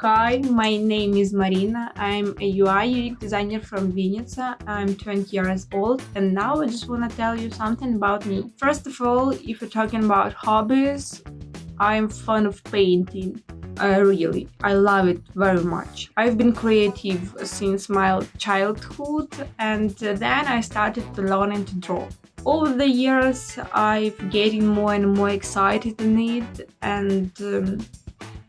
Hi, my name is Marina. I'm a UI UX designer from Vinnytsia. I'm 20 years old and now I just want to tell you something about me. First of all, if you're talking about hobbies, I'm fond of painting. Uh, really, I love it very much. I've been creative since my childhood and then I started to learn to draw. Over the years, I've getting more and more excited in it and um,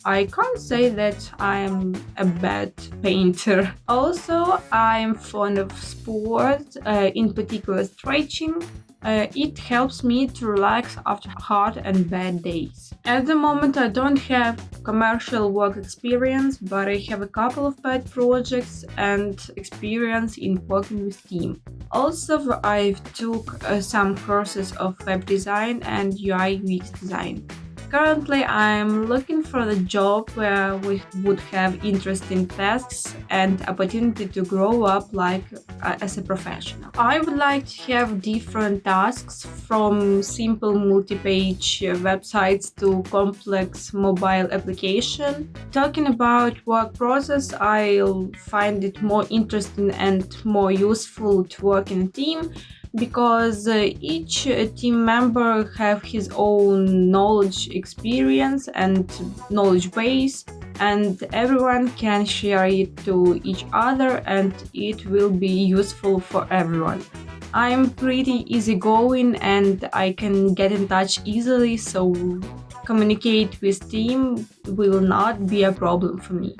I can't say that I'm a bad painter. Also, I'm fond of sport, uh, in particular stretching. Uh, it helps me to relax after hard and bad days. At the moment I don't have commercial work experience, but I have a couple of pet projects and experience in working with team. Also, I've took uh, some courses of web design and UI UX design. Currently, I'm looking for a job where we would have interesting tasks and opportunity to grow up like uh, as a professional. I would like to have different tasks from simple multi-page websites to complex mobile application. Talking about work process, I'll find it more interesting and more useful to work in a team because uh, each uh, team member have his own knowledge experience and knowledge base and everyone can share it to each other and it will be useful for everyone. I'm pretty easygoing and I can get in touch easily so communicate with team will not be a problem for me.